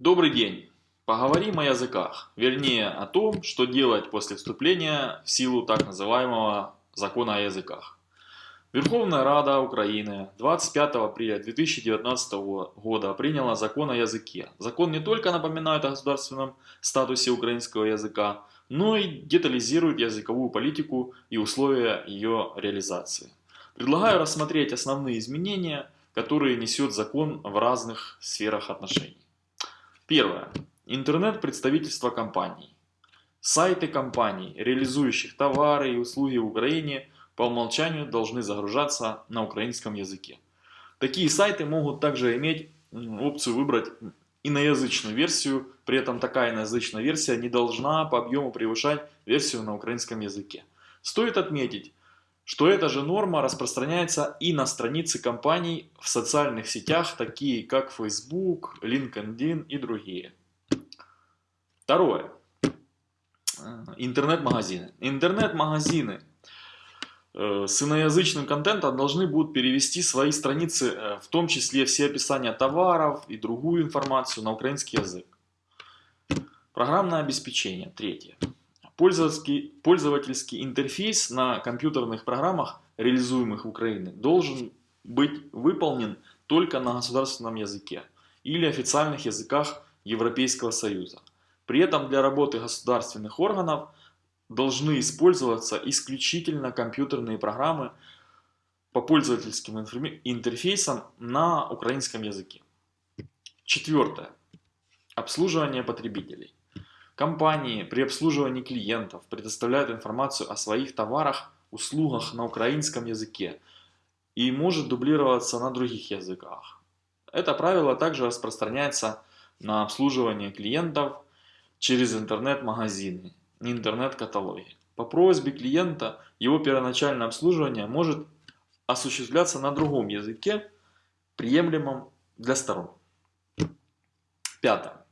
Добрый день! Поговорим о языках, вернее о том, что делать после вступления в силу так называемого закона о языках. Верховная Рада Украины 25 апреля 2019 года приняла закон о языке. Закон не только напоминает о государственном статусе украинского языка, но и детализирует языковую политику и условия ее реализации. Предлагаю рассмотреть основные изменения, которые несет закон в разных сферах отношений. Первое. Интернет-представительство компаний. Сайты компаний, реализующих товары и услуги в Украине, по умолчанию должны загружаться на украинском языке. Такие сайты могут также иметь опцию выбрать иноязычную версию, при этом такая иноязычная версия не должна по объему превышать версию на украинском языке. Стоит отметить, что эта же норма распространяется и на страницы компаний в социальных сетях, такие как Facebook, LinkedIn и другие. Второе. Интернет-магазины. Интернет-магазины э, с иноязычным контентом должны будут перевести свои страницы, э, в том числе все описания товаров и другую информацию на украинский язык. Программное обеспечение. Третье. Пользовательский, пользовательский интерфейс на компьютерных программах, реализуемых в Украине, должен быть выполнен только на государственном языке или официальных языках Европейского Союза. При этом для работы государственных органов должны использоваться исключительно компьютерные программы по пользовательским интерфейсам на украинском языке. Четвертое. Обслуживание потребителей. Компании при обслуживании клиентов предоставляют информацию о своих товарах, услугах на украинском языке и может дублироваться на других языках. Это правило также распространяется на обслуживание клиентов через интернет-магазины, интернет-каталоги. По просьбе клиента его первоначальное обслуживание может осуществляться на другом языке, приемлемом для сторон. Пятое.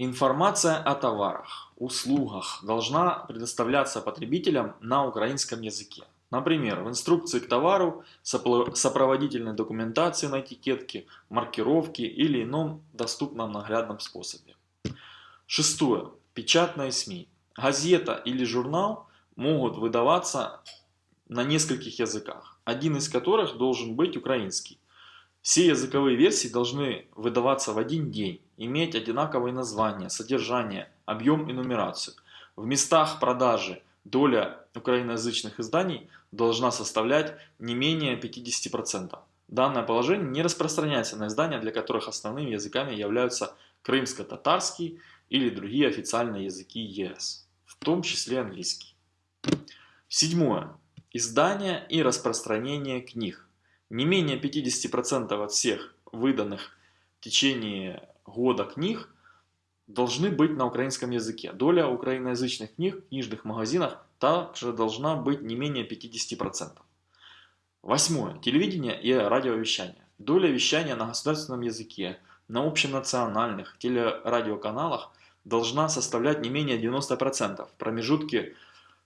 Информация о товарах, услугах должна предоставляться потребителям на украинском языке. Например, в инструкции к товару, сопроводительной документации на этикетке, маркировке или ином доступном наглядном способе. Шестое. Печатные СМИ. Газета или журнал могут выдаваться на нескольких языках, один из которых должен быть украинский. Все языковые версии должны выдаваться в один день, иметь одинаковые названия, содержание, объем и нумерацию. В местах продажи доля украиноязычных изданий должна составлять не менее 50%. Данное положение не распространяется на издания, для которых основными языками являются крымско-татарский или другие официальные языки ЕС, в том числе английский. Седьмое. Издание и распространение книг. Не менее 50% от всех выданных в течение года книг должны быть на украинском языке. Доля украиноязычных книг в книжных магазинах также должна быть не менее 50%. Восьмое. Телевидение и радиовещание. Доля вещания на государственном языке на общенациональных телерадиоканалах должна составлять не менее 90% в промежутке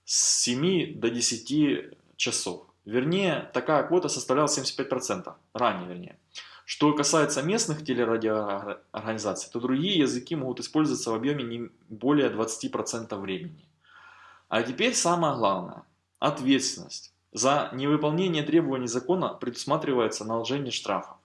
с 7 до 10 часов. Вернее, такая квота составляла 75%, ранее вернее. Что касается местных телерадиоорганизаций, то другие языки могут использоваться в объеме не более 20% времени. А теперь самое главное. Ответственность. За невыполнение требований закона предусматривается наложение штрафов.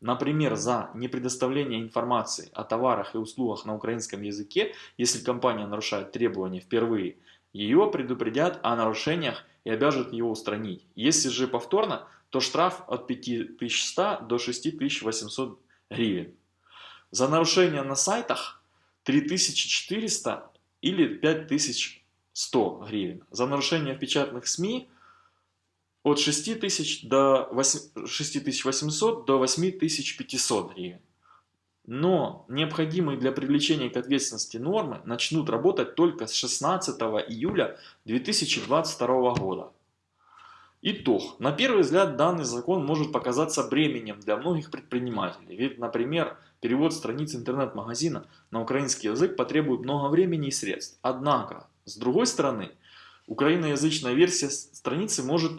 Например, за непредоставление информации о товарах и услугах на украинском языке, если компания нарушает требования впервые, ее предупредят о нарушениях и обяжут его устранить. Если же повторно, то штраф от 5100 до 6800 гривен. За нарушение на сайтах 3400 или 5100 гривен. За нарушение в печатных СМИ от 6000 до 8, 6800 до 8500 гривен. Но необходимые для привлечения к ответственности нормы начнут работать только с 16 июля 2022 года. Итог. На первый взгляд данный закон может показаться бременем для многих предпринимателей. Ведь, например, перевод страниц интернет-магазина на украинский язык потребует много времени и средств. Однако, с другой стороны, украиноязычная версия страницы может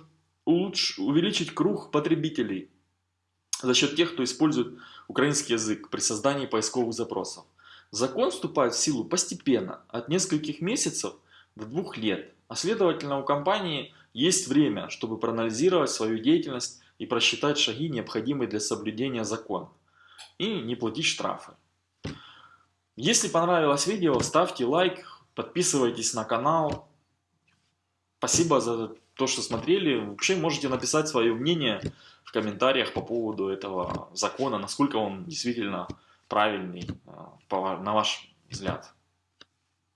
улучш... увеличить круг потребителей, за счет тех, кто использует украинский язык при создании поисковых запросов. Закон вступает в силу постепенно, от нескольких месяцев до двух лет, а следовательно у компании есть время, чтобы проанализировать свою деятельность и просчитать шаги, необходимые для соблюдения закона, и не платить штрафы. Если понравилось видео, ставьте лайк, подписывайтесь на канал. Спасибо за то, что смотрели. Вообще можете написать свое мнение в комментариях по поводу этого закона, насколько он действительно правильный, э, на ваш взгляд.